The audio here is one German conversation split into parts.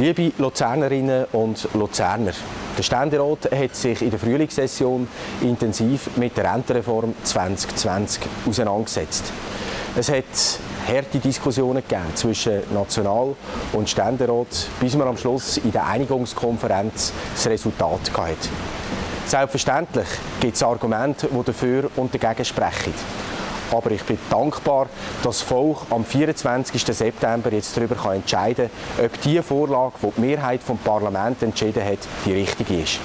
Liebe Luzernerinnen und Luzerner, der Ständerat hat sich in der Frühlingssession intensiv mit der Rentenreform 2020 auseinandergesetzt. Es hat harte Diskussionen gegeben zwischen National- und Ständerat, bis man am Schluss in der Einigungskonferenz das Resultat hatte. Selbstverständlich gibt es Argumente, die dafür und dagegen sprechen. Aber ich bin dankbar, dass das Volk am 24. September jetzt darüber entscheiden kann, ob die Vorlage, die die Mehrheit des Parlaments entschieden hat, die richtige ist.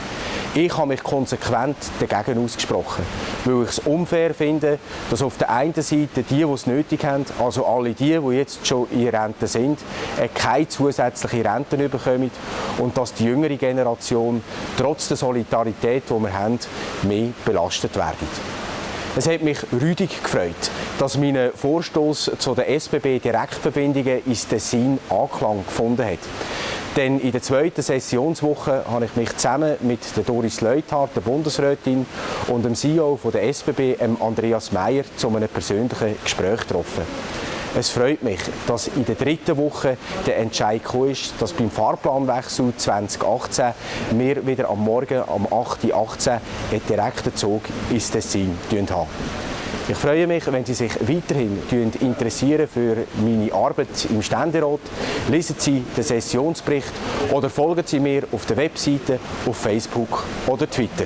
Ich habe mich konsequent dagegen ausgesprochen, weil ich es unfair finde, dass auf der einen Seite die, die es nötig haben, also alle die, die jetzt schon in Rente sind, äh, keine zusätzliche Renten bekommen und dass die jüngere Generation trotz der Solidarität, die wir haben, mehr belastet werden. Es hat mich rüdig gefreut, dass mein Vorstoß zu den SBB-Direktverbindungen ins Tessin Anklang gefunden hat. Denn in der zweiten Sessionswoche habe ich mich zusammen mit der Doris Leuthardt, der Bundesrätin, und dem CEO der SBB, Andreas Meyer, zu einem persönlichen Gespräch getroffen. Es freut mich, dass in der dritten Woche der Entscheid gekommen ist, dass beim Fahrplanwechsel 2018 wir wieder am Morgen am 8.18 Uhr einen direkten Zug ins Tessin haben. Ich freue mich, wenn Sie sich weiterhin interessieren für meine Arbeit im Ständerat. Lesen Sie den Sessionsbericht oder folgen Sie mir auf der Webseite, auf Facebook oder Twitter.